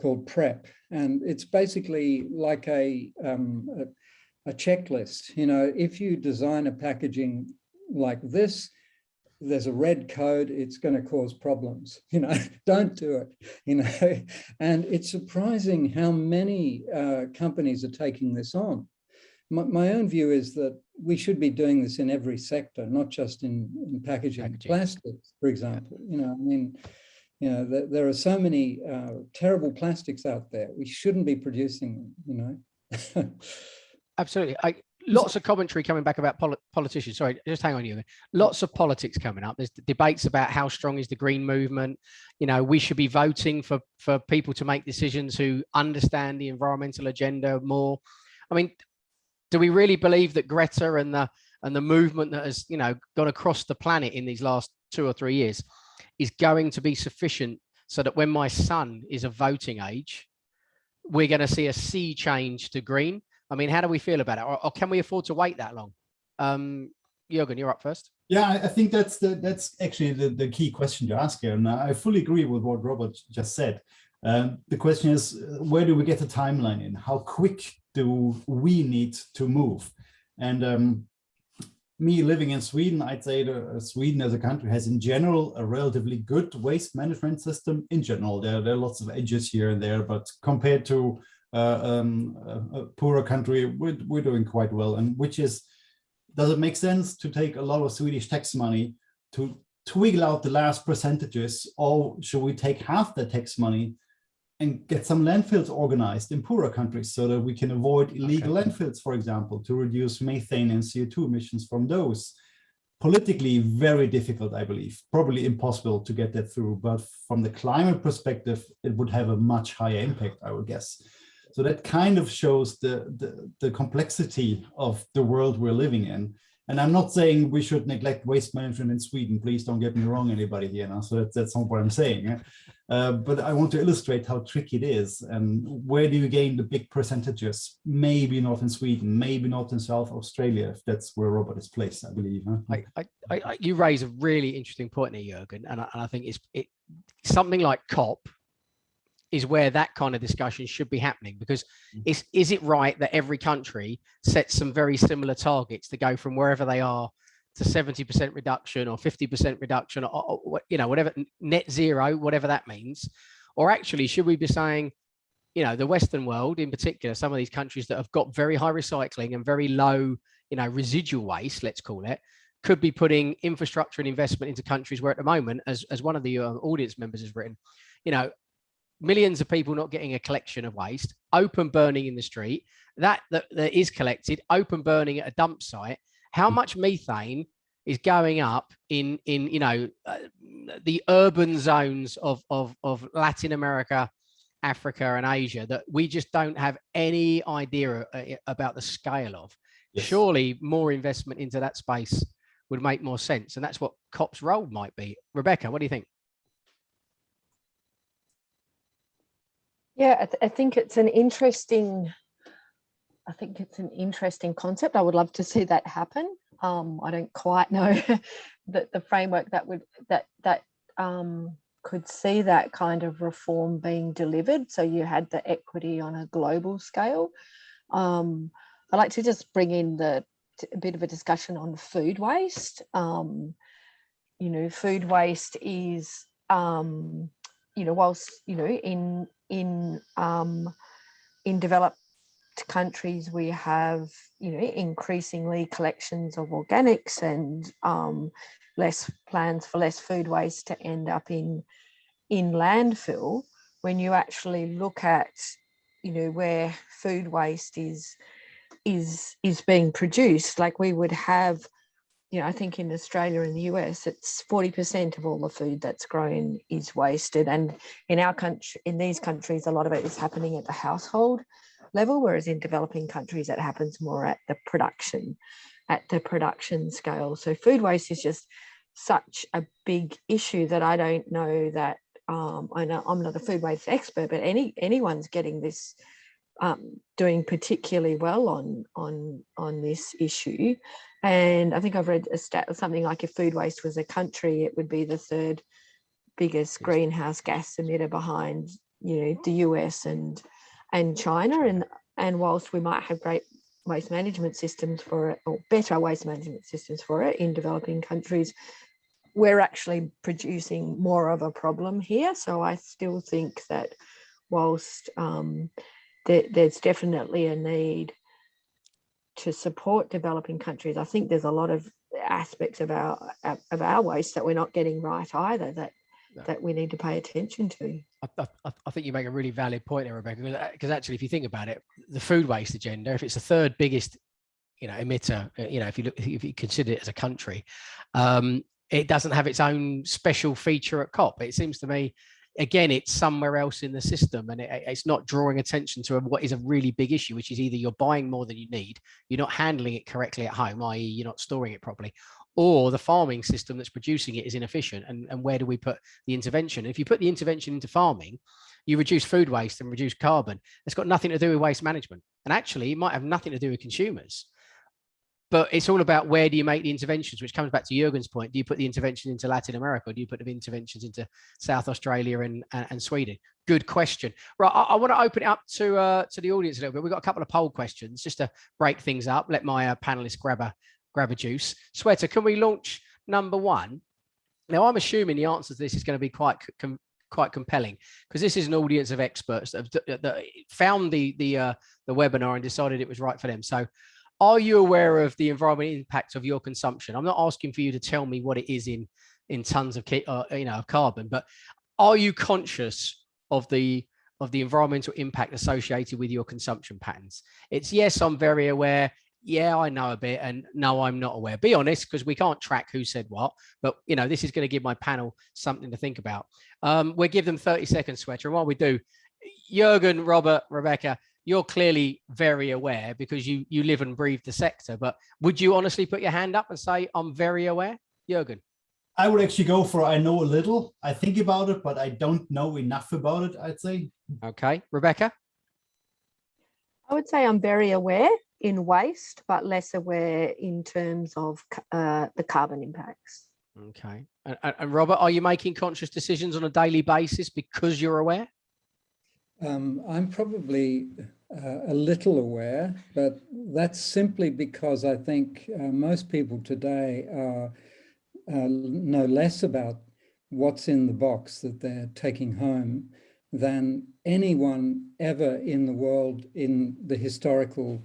called PREP, and it's basically like a, um, a a checklist. You know, if you design a packaging like this, there's a red code, it's going to cause problems. You know, don't do it. You know, and it's surprising how many uh, companies are taking this on. My, my, own view is that we should be doing this in every sector, not just in, in packaging. packaging. Plastics, for example. You know, I mean, you know, there, there are so many uh, terrible plastics out there. We shouldn't be producing them. You know. Absolutely. I, lots of commentary coming back about poli politicians. Sorry, just hang on you. Lots of politics coming up. There's debates about how strong is the green movement. You know, we should be voting for for people to make decisions who understand the environmental agenda more. I mean, do we really believe that Greta and the and the movement that has, you know, gone across the planet in these last two or three years is going to be sufficient so that when my son is of voting age, we're going to see a sea change to green. I mean, how do we feel about it? Or, or can we afford to wait that long? Um, Jürgen, you're up first. Yeah, I think that's the that's actually the, the key question to ask here. And I fully agree with what Robert just said. Um, the question is, uh, where do we get the timeline in? How quick do we need to move? And um, me living in Sweden, I'd say that uh, Sweden as a country has in general a relatively good waste management system in general. There, there are lots of edges here and there, but compared to um, a, a poorer country, we're, we're doing quite well. And which is, does it make sense to take a lot of Swedish tax money to twiggle out the last percentages or should we take half the tax money and get some landfills organized in poorer countries so that we can avoid illegal Okay. landfills, for example, to reduce methane and CO2 emissions from those. Politically, very difficult, I believe, probably impossible to get that through, but from the climate perspective, it would have a much higher impact, I would guess. So that kind of shows the, the, the complexity of the world we're living in. And I'm not saying we should neglect waste management in Sweden. Please don't get me wrong, anybody here. Now. So that's, that's not what I'm saying. Uh, but I want to illustrate how tricky it is and where do you gain the big percentages? Maybe not in Sweden, maybe not in South Australia, if that's where Robert is placed, I believe. huh? I, I, I- you raise a really interesting point here, Jürgen, and I, and I think it's it something like COP is where that kind of discussion should be happening because Mm. is is it right that every country sets some very similar targets to go from wherever they are to 70% reduction or 50% reduction or, or you know whatever net zero whatever that means or actually should we be saying you know the western world in particular some of these countries that have got very high recycling and very low you know residual waste let's call it could be putting infrastructure and investment into countries where at the moment as, as one of the uh, audience members has written you know millions of people not getting a collection of waste open burning in the street that that, that is collected open burning at a dump site. How much methane is going up in in you know uh, the urban zones of of of latin america africa and asia that we just don't have any idea uh, about the scale of? Yes. surely more investment into that space would make more sense and that's what cop's role might be. Rebecca what do you think Yeah, I, th- I think it's an interesting. I think it's an interesting concept. I would love to see that happen. Um, I don't quite know that the framework that would that that um, could see that kind of reform being delivered. So you had the equity on a global scale. Um, I'd like to just bring in the a bit of a discussion on food waste. Um, you know, food waste is um, you know, whilst you know, in in um, in developed countries, we have you know increasingly collections of organics and um, less plans for less food waste to end up in in landfill. When you actually look at you know where food waste is is is being produced, like we would have you know, I think in Australia and the US, it's 40% of all the food that's grown is wasted. And in our country, in these countries, a lot of it is happening at the household level, whereas in developing countries, it happens more at the production, at the production scale. So food waste is just such a big issue that I don't know that um, I know I'm not a food waste expert, but any anyone's getting this um, doing particularly well on on on this issue. And I think I've read a stat something like if food waste was a country, it would be the third biggest greenhouse gas emitter behind you know the US and and China. And and whilst we might have great waste management systems for it or better waste management systems for it in developing countries, we're actually producing more of a problem here. So I still think that whilst um, there, there's definitely a need to support developing countries. I think there's a lot of aspects of our of our waste that we're not getting right either that No. that we need to pay attention to. I, I, I think you make a really valid point there, Rebecca, because actually, if you think about it, the food waste agenda, if it's the third biggest, you know, emitter, uh, you know, if you look, if you consider it as a country, um, it doesn't have its own special feature at COP. It seems to me again, it's somewhere else in the system and it, it's not drawing attention to what is a really big issue, which is either you're buying more than you need, you're not handling it correctly at home, i.e. you're not storing it properly, or the farming system that's producing it is inefficient. And, and where do we put the intervention? If you put the intervention into farming, you reduce food waste and reduce carbon. It's got nothing to do with waste management. And actually, it might have nothing to do with consumers but it's all about where do you make the interventions, which comes back to Jurgen's point. Do you put the intervention into Latin America or do you put the interventions into South Australia and, and, and Sweden? Good question. Right, I, I, want to open it up to uh, to the audience a little bit. We've got a couple of poll questions just to break things up. Let my uh, panelists grab a grab a juice. Sweta, can we launch number one? Now, I'm assuming the answer to this is going to be quite com quite compelling because this is an audience of experts that, have, that found the the uh, the webinar and decided it was right for them. So are you aware of the environmental impact of your consumption? I'm not asking for you to tell me what it is in in tons of uh, you know carbon, but are you conscious of the of the environmental impact associated with your consumption patterns? It's yes, I'm very aware. Yeah, I know a bit, and no, I'm not aware. Be honest, because we can't track who said what. But you know, this is going to give my panel something to think about. Um, we'll give them 30 seconds, Sweta, and while we do, Jurgen, Robert, Rebecca, you're clearly very aware because you you live and breathe the sector. But would you honestly put your hand up and say, I'm very aware, Jürgen? I would actually go for I know a little. I think about it, but I don't know enough about it, I'd say. Okay. Rebecca? I would say I'm very aware in waste, but less aware in terms of uh, the carbon impacts. Okay. And, and Robert, are you making conscious decisions on a daily basis because you're aware? Um, I'm probably uh, a little aware, but that's simply because I think uh, most people today are, uh, know less about what's in the box that they're taking home than anyone ever in the world in the historical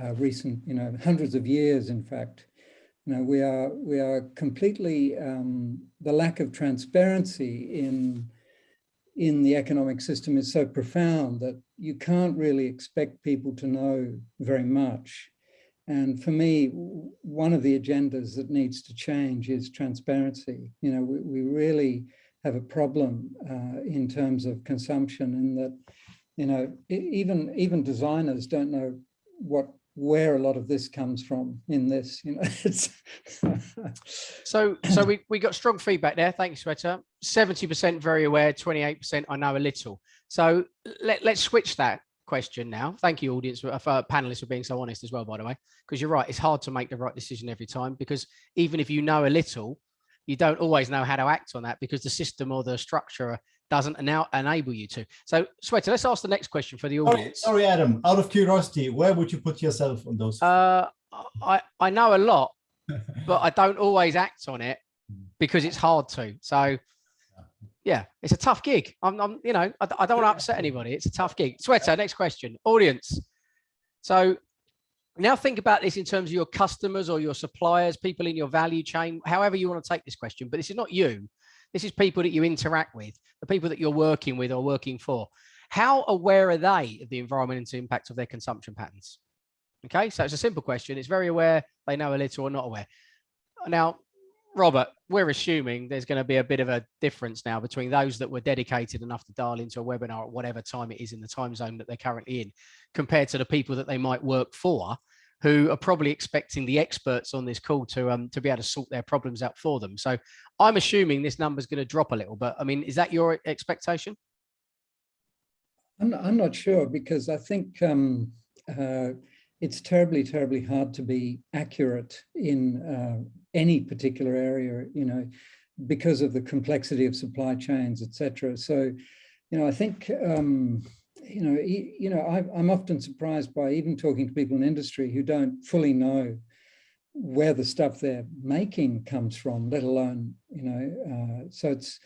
uh, recent, you know, hundreds of years, in fact. You know, we are, we are completely, um, the lack of transparency in in the economic system is so profound that you can't really expect people to know very much. And for me, one of the agendas that needs to change is transparency. You know, we, we really have a problem uh, in terms of consumption in that, you know, even, even designers don't know what where a lot of this comes from in this you know it's so so we we got strong feedback there thank you Sweta 70 percent very aware 28 percent i know a little so let, let's switch that question now thank you audience for, for panelists for being so honest as well by the way because you're right it's hard to make the right decision every time because even if you know a little you don't always know how to act on that because the system or the structure doesn't now enable you to. So, Sweta, let's ask the next question for the audience. Sorry, sorry, Adam, out of curiosity, where would you put yourself on those? Uh, I, I know a lot, but I don't always act on it because it's hard to. So, yeah, it's a tough gig. I'm, I'm you know, I, I don't want to upset anybody. It's a tough gig. Sweta, next question. Audience. So now think about this in terms of your customers or your suppliers, people in your value chain, however you want to take this question, but this is not you. This is people that you interact with, the people that you're working with or working for. How aware are they of the environmental impact of their consumption patterns? Okay, so it's a simple question. It's very aware, they know a little or not aware. Now, Robert, we're assuming there's going to be a bit of a difference now between those that were dedicated enough to dial into a webinar at whatever time it is in the time zone that they're currently in, compared to the people that they might work for who are probably expecting the experts on this call to um to be able to sort their problems out for them. So I'm assuming this number is going to drop a little, but I mean, is that your expectation? I'm not, I'm not sure because I think um, uh, it's terribly, terribly hard to be accurate in uh, any particular area, you know, because of the complexity of supply chains, etc. So, you know, I think um, you know, you know, I, I'm often surprised by even talking to people in industry who don't fully know where the stuff they're making comes from, let alone, you know, uh, so it's,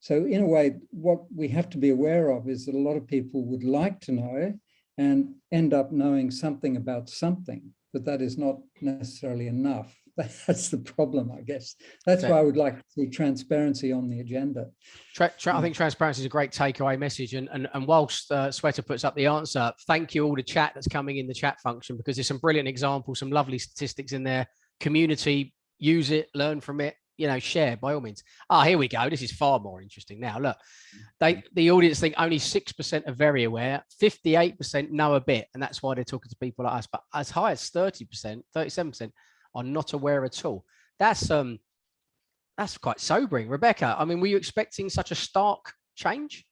so in a way, what we have to be aware of is that a lot of people would like to know and end up knowing something about something, but that is not necessarily enough. that's the problem, I guess. That's why I would like to see transparency on the agenda. Tra I think transparency is a great takeaway message. And, and, and whilst uh, Sweta puts up the answer, thank you all the chat that's coming in the chat function because there's some brilliant examples, some lovely statistics in there. Community, use it, learn from it, you know, share by all means. Ah, here we go. This is far more interesting now. Look, they the audience think only 6% are very aware, 58% know a bit, and that's why they're talking to people like us. But as high as 30%, 37% are not aware at all. That's um that's quite sobering. Rebecca, I mean, were you expecting such a stark change?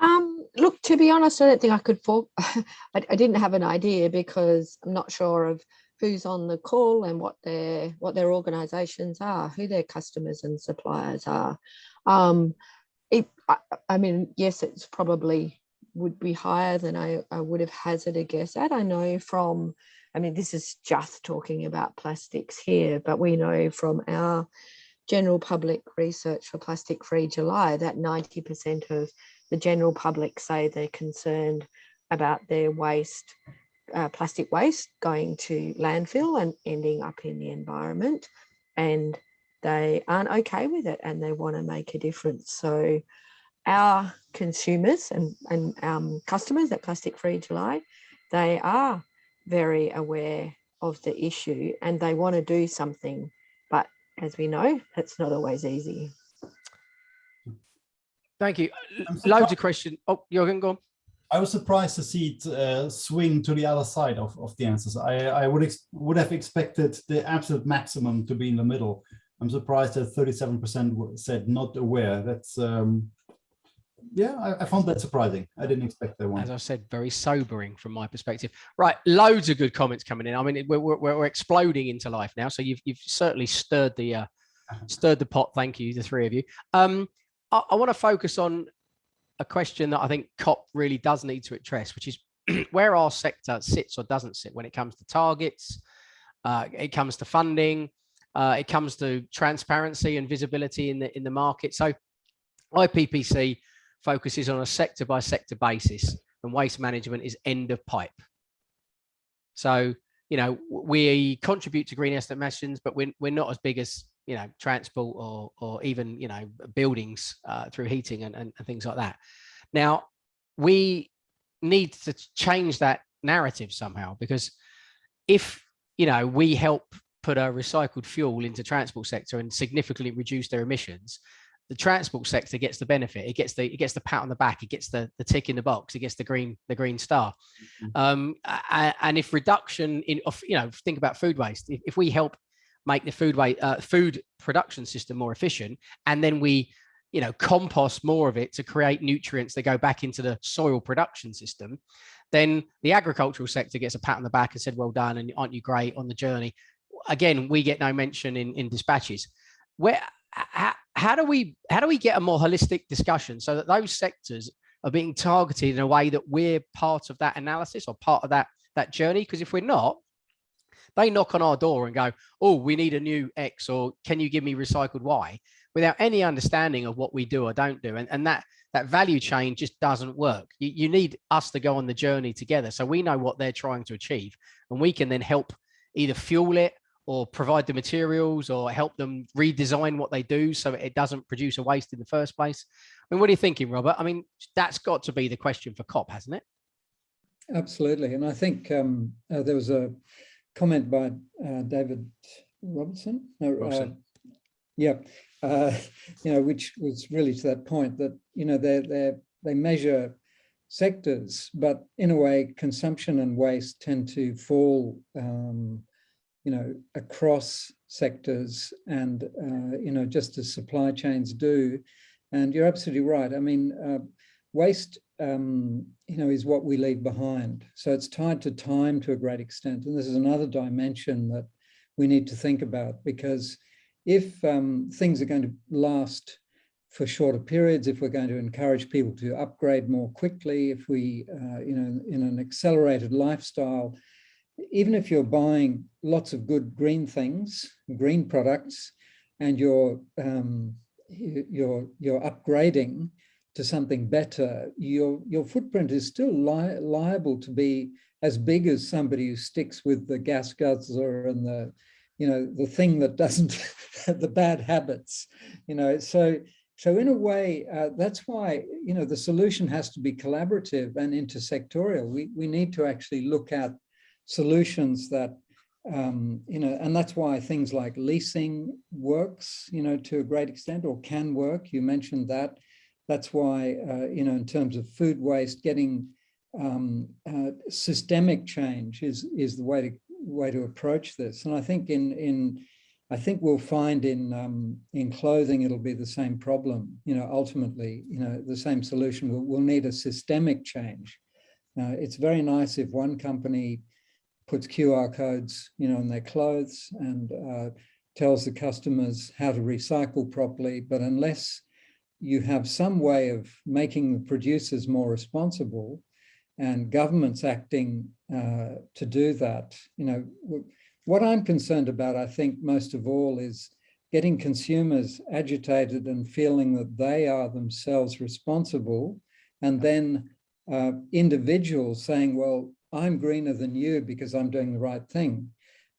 Um, look, to be honest, I don't think I could for I, I didn't have an idea because I'm not sure of who's on the call and what their what their organizations are, who their customers and suppliers are. Um, it, I, I mean, yes, it's probably would be higher than I, I would have hazarded a guess at. I know from, I mean, this is just talking about plastics here, but we know from our general public research for Plastic Free July that 90% of the general public say they're concerned about their waste, uh, plastic waste going to landfill and ending up in the environment. And they aren't okay with it and they want to make a difference. So our consumers and, and um, customers at Plastic Free July, they are very aware of the issue and they want to do something. But as we know, it's not always easy. Thank you. I'm Loads of questions. Oh, Jürgen, go on. I was surprised to see it uh, swing to the other side of, of the answers. I, I would ex would have expected the absolute maximum to be in the middle. I'm surprised that 37% said not aware. That's um, yeah, I, I found that surprising. I didn't expect that one. As I said, very sobering from my perspective. Right, loads of good comments coming in. I mean, we're, we're, we're exploding into life now. So you've, you've certainly stirred the uh, stirred the pot. Thank you, the three of you. Um, I, I want to focus on a question that I think COP really does need to address, which is where our sector sits or doesn't sit when it comes to targets, uh, it comes to funding, uh, it comes to transparency and visibility in the in the market. So IPCC focuses on a sector by sector basis and waste management is end of pipe. So, you know, we contribute to greenhouse emissions, but we're, we're not as big as, you know, transport or, or even, you know, buildings uh, through heating and, and, and things like that. Now, we need to change that narrative somehow because if, you know, we help put a recycled fuel into transport sector and significantly reduce their emissions, the transport sector gets the benefit. It gets the it gets the pat on the back. It gets the the tick in the box. It gets the green the green star. Mhm. Um, and if reduction in you know think about food waste. If, if we help make the food waste uh, food production system more efficient, and then we you know compost more of it to create nutrients that go back into the soil production system, then the agricultural sector gets a pat on the back and said, "Well done," and aren't you great on the journey? Again, we get no mention in in dispatches. Where how, how do we how do we get a more holistic discussion so that those sectors are being targeted in a way that we're part of that analysis or part of that that journey? Because if we're not they knock on our door and go oh we need a new x or can you give me recycled y? without any understanding of what we do or don't do. And, and that that value chain just doesn't work. You, you need us to go on the journey together so we know what they're trying to achieve and we can then help either fuel it or provide the materials or help them redesign what they do so it doesn't produce a waste in the first place. I mean, what are you thinking, Robert? I mean, that's got to be the question for COP, hasn't it? Absolutely. And I think um, uh, there was a comment by uh, David Robertson. No, Robson. Uh, yeah, uh, you know, which was really to that point that, you know, they they they measure sectors, but in a way, consumption and waste tend to fall um, you know, across sectors and, uh, you know, just as supply chains do. And you're absolutely right. I mean, uh, waste, um, you know, is what we leave behind. So it's tied to time to a great extent. And this is another dimension that we need to think about because if um, things are going to last for shorter periods, if we're going to encourage people to upgrade more quickly, if we, uh, you know, in an accelerated lifestyle, even if you're buying lots of good green things, green products, and you're um, you're you're upgrading to something better, your your footprint is still li liable to be as big as somebody who sticks with the gas guzzler and the you know the thing that doesn't the bad habits, you know. So so in a way, uh, that's why you know the solution has to be collaborative and intersectorial. We we need to actually look at solutions that um, you know, and that's why things like leasing works, you know, to a great extent or can work. You mentioned that. That's why, uh, you know, in terms of food waste, getting um, uh, systemic change is is the way to way to approach this. And I think in in I think we'll find in um, in clothing it'll be the same problem. You know, ultimately, you know, the same solution. We'll, we'll need a systemic change. Uh, it's very nice if one company puts QR codes, you know, on their clothes and uh, tells the customers how to recycle properly. But unless you have some way of making the producers more responsible and governments acting uh, to do that, you know, what I'm concerned about, I think most of all is getting consumers agitated and feeling that they are themselves responsible and then uh, individuals saying, well, I'm greener than you because I'm doing the right thing.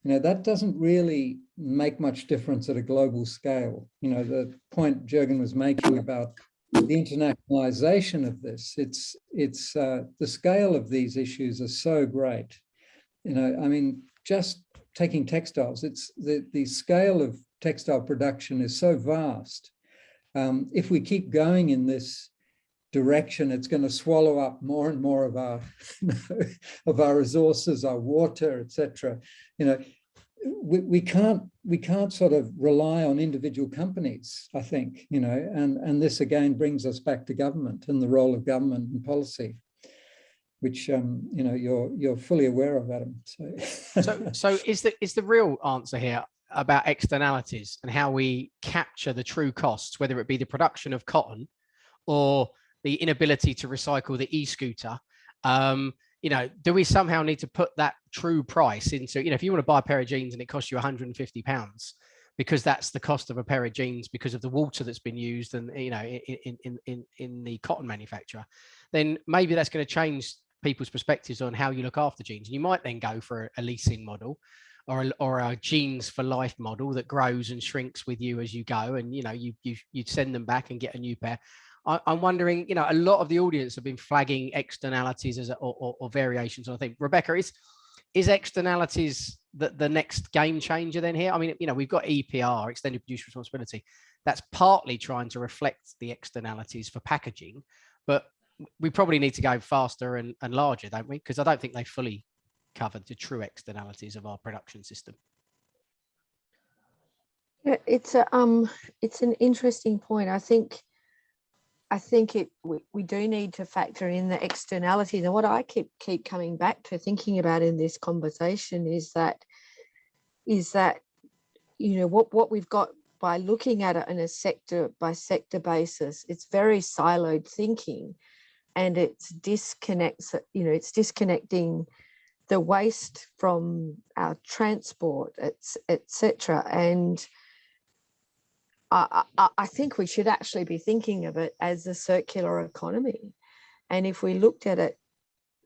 You know, that doesn't really make much difference at a global scale. You know, the point Jürgen was making about the internationalization of this, it's, it's uh, the scale of these issues are so great. You know, I mean, just taking textiles, it's the, the scale of textile production is so vast. Um, if we keep going in this direction, it's going to swallow up more and more of our of our resources, our water, etc. You know, we, we can't we can't sort of rely on individual companies, I think, you know, and, and this again brings us back to government and the role of government and policy, which um, you know you're you're fully aware of, Adam. So so, so is the is the real answer here about externalities and how we capture the true costs, whether it be the production of cotton or the inability to recycle the e-scooter um, you know do we somehow need to put that true price into you know if you want to buy a pair of jeans and it costs you 150 pounds because that's the cost of a pair of jeans because of the water that's been used and you know in in in in the cotton manufacturer then maybe that's going to change people's perspectives on how you look after jeans. And you might then go for a leasing model or a, or a jeans for life model that grows and shrinks with you as you go and you know you you you send them back and get a new pair I, am wondering, you know, a lot of the audience have been flagging externalities as a, or, or, or, variations. I think Rebecca is is externalities the, the next game changer then here? I mean, you know, we've got EPR, extended producer responsibility. That's partly trying to reflect the externalities for packaging, but we probably need to go faster and, and larger, don't we? Because I don't think they fully covered the true externalities of our production system. Yeah, it's a um, it's an interesting point. I think I think it we, we do need to factor in the externalities. And what I keep keep coming back to thinking about in this conversation is that is that you know what what we've got by looking at it in a sector by sector basis, it's very siloed thinking and it's disconnects, you know, it's disconnecting the waste from our transport, etc. And I, I, think we should actually be thinking of it as a circular economy. And if we looked at it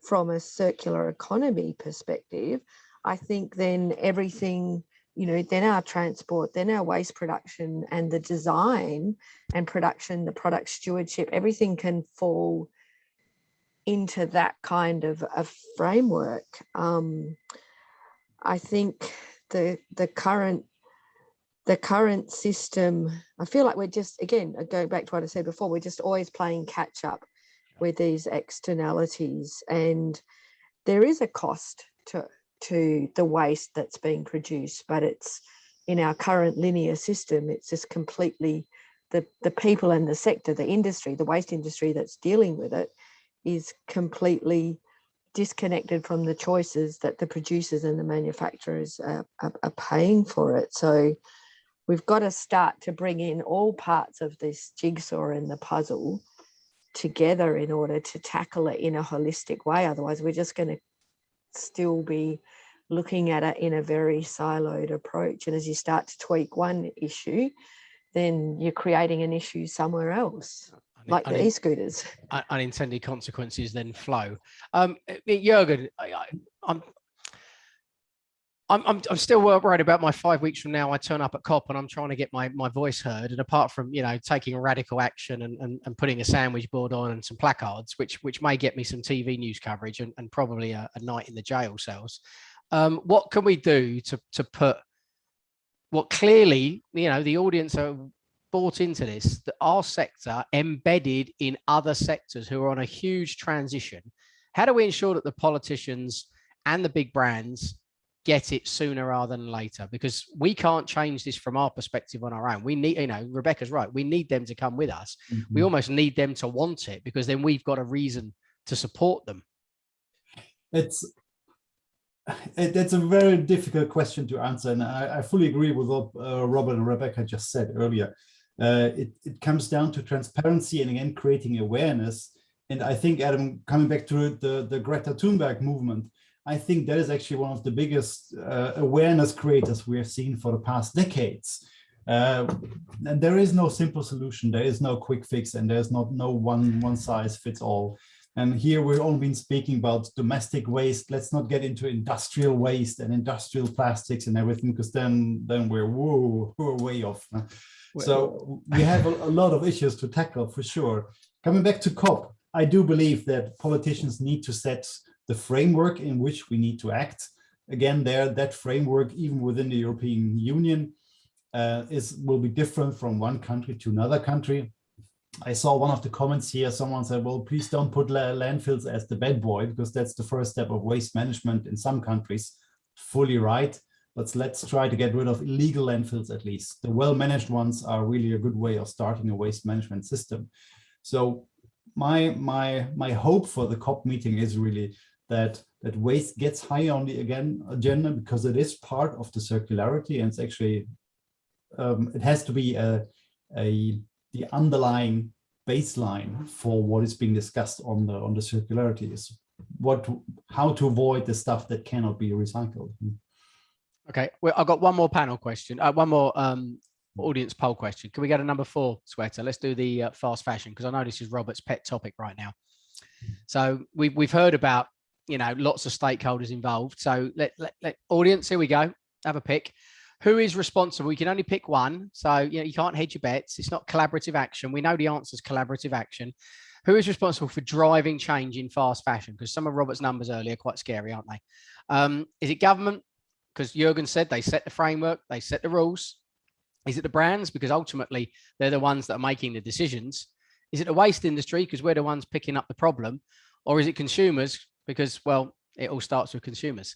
from a circular economy perspective, I think then everything, you know, then our transport, then our waste production and the design and production, the product stewardship, everything can fall into that kind of a framework. Um, I think the the current the current system, I feel like we're just, again, uh, going back to what I said before, we're just always playing catch up with these externalities. And there is a cost to, to the waste that's being produced, but it's in our current linear system, it's just completely the, the people in the sector, the industry, the waste industry that's dealing with it is completely disconnected from the choices that the producers and the manufacturers are, are, are paying for it. So we've got to start to bring in all parts of this jigsaw and the puzzle together in order to tackle it in a holistic way. Otherwise, we're just going to still be looking at it in a very siloed approach. And as you start to tweak one issue, then you're creating an issue somewhere else, like the e-scooters. Unintended consequences then flow. Um, Jürgen, I, am I'm, I'm, I'm still worried about my five weeks from now. I turn up at COP and I'm trying to get my, my voice heard. And apart from, you know, taking radical action and, and, and putting a sandwich board on and some placards, which which may get me some TV news coverage and, and probably a, a night in the jail cells. Um, what can we do to to put what clearly, you know, the audience are bought into this, that our sector embedded in other sectors who are on a huge transition. How do we ensure that the politicians and the big brands get it sooner rather than later? Because we can't change this from our perspective on our own. We need, you know, Rebecca's right. We need them to come with us. We Mhm. almost need them to want it because then we've got a reason to support them. it's it, it's a very difficult question to answer, and I, I fully agree with what uh, Robert and Rebecca just said earlier. Uh, it, it comes down to transparency and again creating awareness. And I think, Adam, coming back to the, the Greta Thunberg movement, I think that is actually one of the biggest uh, awareness creators we have seen for the past decades. Uh, and there is no simple solution, there is no quick fix, and there's not no one one size fits all. And here we've only been speaking about domestic waste. Let's not get into industrial waste and industrial plastics and everything, because then then we're whoa, we're way off. So we have a, a lot of issues to tackle for sure. Coming back to COP, I do believe that politicians need to set the framework in which we need to act. Again, there that framework, even within the European Union, uh, is will be different from one country to another country. I saw one of the comments here. Someone said, well, please don't put landfills as the bad boy, because that's the first step of waste management in some countries. Fully right. But let's try to get rid of illegal landfills at least. The well-managed ones are really a good way of starting a waste management system. So my my my hope for the COP meeting is really that that waste gets high on the again agenda because it is part of the circularity and it's actually um, it has to be a, a the underlying baseline for what is being discussed on the on the circularity is what how to avoid the stuff that cannot be recycled. Okay, well, I've got one more panel question, uh, one more um, audience poll question. Can we go to number four, Sweta? Let's do the uh, fast fashion because I know this is Robert's pet topic right now. So we've we've heard about you know lots of stakeholders involved. So let, let, let audience here we go. Have a pick. Who is responsible? You can only pick one, so you know you can't hedge your bets. It's not collaborative action. We know the answer is collaborative action. Who is responsible for driving change in fast fashion? Because some of Robert's numbers earlier are quite scary, aren't they? Um, is it government? Because Jurgen said they set the framework, they set the rules. Is it the brands? Because ultimately they're the ones that are making the decisions. Is it the waste industry? Because we're the ones picking up the problem. Or is it consumers? Because, well, it all starts with consumers.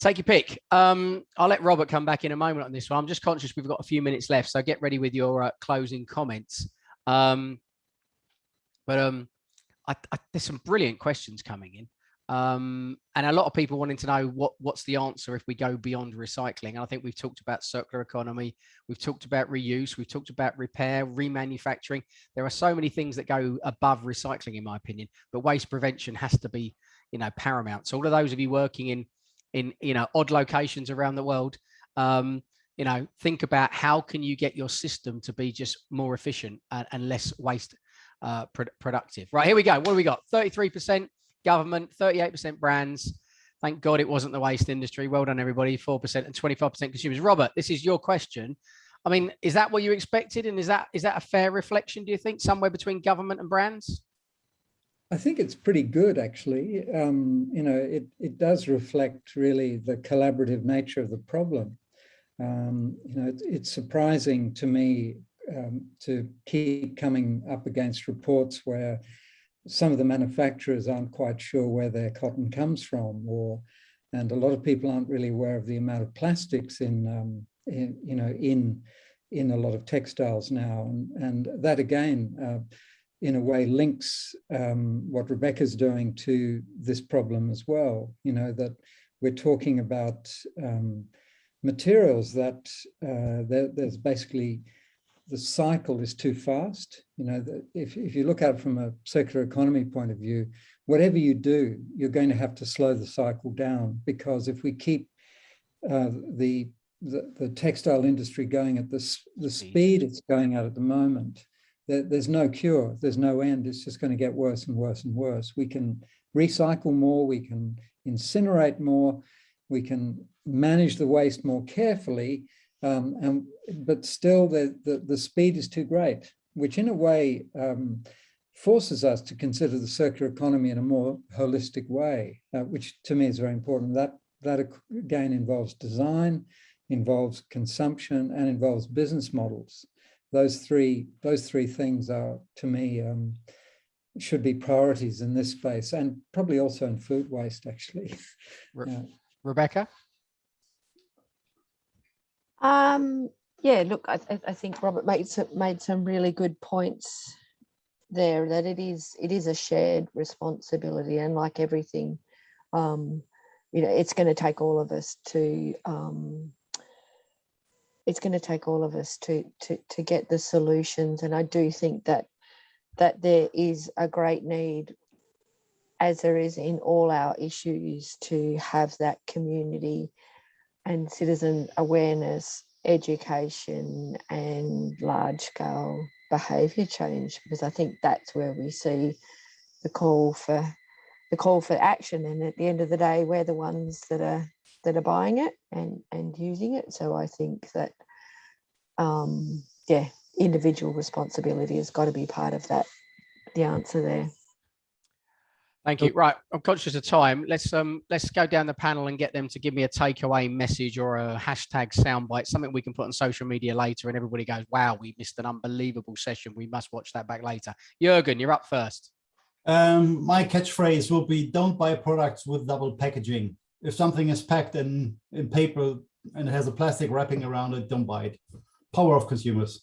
Take your pick. Um, I'll let Robert come back in a moment on this one. I'm just conscious we've got a few minutes left, so get ready with your uh, closing comments. Um, but um, I, I, there's some brilliant questions coming in. Um, and a lot of people wanting to know what what's the answer if we go beyond recycling. And I think we've talked about circular economy, we've talked about reuse, we've talked about repair, remanufacturing. There are so many things that go above recycling, in my opinion. But waste prevention has to be, you know, paramount. So all of those of you working in in you know odd locations around the world, um, you know, think about how can you get your system to be just more efficient and, and less waste uh, pro productive. Right here we go. What do we got? Thirty three percent government, 38% brands. Thank God it wasn't the waste industry. Well done, everybody. 4% and 25% consumers. Robert, this is your question. I mean, is that what you expected? And is that is that a fair reflection, do you think, somewhere between government and brands? I think it's pretty good, actually. Um, you know, it, it does reflect really the collaborative nature of the problem. Um, you know, it, it's surprising to me um, to keep coming up against reports where some of the manufacturers aren't quite sure where their cotton comes from, or and a lot of people aren't really aware of the amount of plastics in, um, in you know, in in a lot of textiles now, and and that again, uh, in a way, links um, what Rebecca's doing to this problem as well. You know that we're talking about um, materials that uh, there, there's basically the cycle is too fast. You know, if, if you look at it from a circular economy point of view, whatever you do, you're going to have to slow the cycle down because if we keep uh, the, the, the textile industry going at this the speed it's going at at the moment, there, there's no cure, there's no end. It's just going to get worse and worse and worse. We can recycle more, we can incinerate more, we can manage the waste more carefully, um, and but still the, the, the speed is too great, which in a way um, forces us to consider the circular economy in a more holistic way, uh, which to me is very important. That that again involves design, involves consumption and involves business models. Those three, those three things are, to me, um, should be priorities in this space and probably also in food waste, actually. Re- Yeah. Rebecca? Um, yeah, look, I, I- think Robert made some, made some really good points there that it is, it is a shared responsibility and like everything, um, you know, it's going to take all of us to, um, it's going to take all of us to, to, to get the solutions. And I do think that, that there is a great need as there is in all our issues to have that community and citizen awareness, education and large scale behaviour change because I think that's where we see the call for the call for action and at the end of the day we're the ones that are that are buying it and and using it. So I think that um yeah individual responsibility has got to be part of that the answer there Thank you. Right, I'm conscious of time. Let's um let's go down the panel and get them to give me a takeaway message or a hashtag soundbite, something we can put on social media later, and everybody goes, "Wow, we missed an unbelievable session. We must watch that back later." Jurgen, you're up first. Um, my catchphrase will be don't buy products with double packaging. If something is packed in, in paper and it has a plastic wrapping around it, don't buy it. Power of consumers.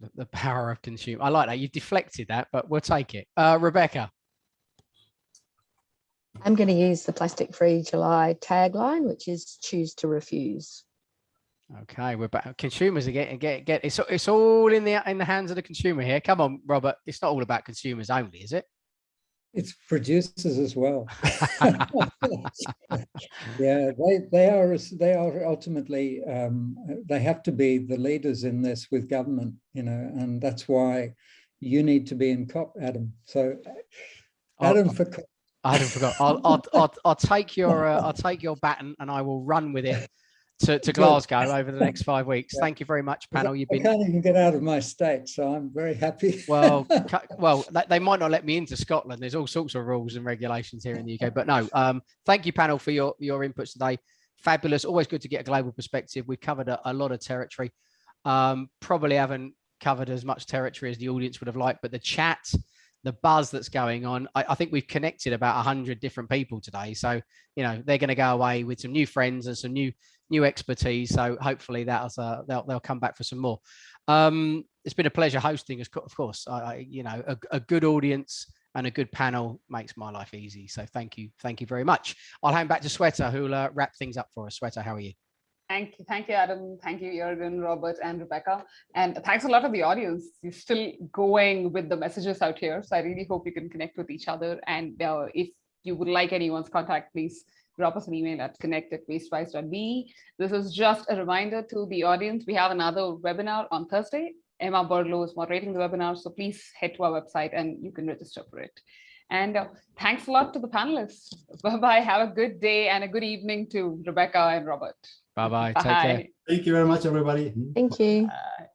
The, the power of consumer. I like that. You've deflected that, but we'll take it. Uh, Rebecca. I'm going to use the plastic free July tagline which is choose to refuse Okay, we're back. Consumers are getting get get. It's it's all in the in the hands of the consumer here. Come on, Robert. It's not all about consumers only, is it? It's producers as well. Yeah, they, they are, they are ultimately, um, they have to be the leaders in this with government, you know, and that's why you need to be in COP, Adam. So Oh, Adam for COP. I hadn't forgot. I'll, I'll, I'll, I'll take your uh, I'll take your baton and I will run with it to, to Glasgow over the next five weeks. Yeah. Thank you very much, panel. You've I can't even get out of my state, so I'm very happy. well. well, they, they might not let me into Scotland. There's all sorts of rules and regulations here in the UK. But no, um, thank you, panel, for your your inputs today. Fabulous. Always good to get a global perspective. We've covered a, a lot of territory. Um, probably haven't covered as much territory as the audience would have liked, but the chat, the buzz that's going on, I, I think we've connected about 100 different people today. So, you know, they're going to go away with some new friends and some new new expertise. So hopefully that'll uh, they'll they'll come back for some more. Um, it's been a pleasure hosting, of course. I, I you know a, a good audience and a good panel makes my life easy. So thank you, thank you very much. I'll hand back to Sweta, who'll uh, wrap things up for us. Sweta, how are you? Thank you, thank you, Adam. Thank you, Jürgen, Robert, and Rebecca. And thanks a lot of the audience. You're still going with the messages out here. So I really hope you can connect with each other. And uh, if you would like anyone's contact, please drop us an email at connect at wastewise.be. This is just a reminder to the audience. We have another webinar on Thursday. Emma Burlow is moderating the webinar. So please head to our website and you can register for it. And uh, thanks a lot to the panelists. Bye-bye. Have a good day and a good evening to Rebecca and Robert. Bye bye. Take care. Bye. Thank you very much, everybody. thank you Bye.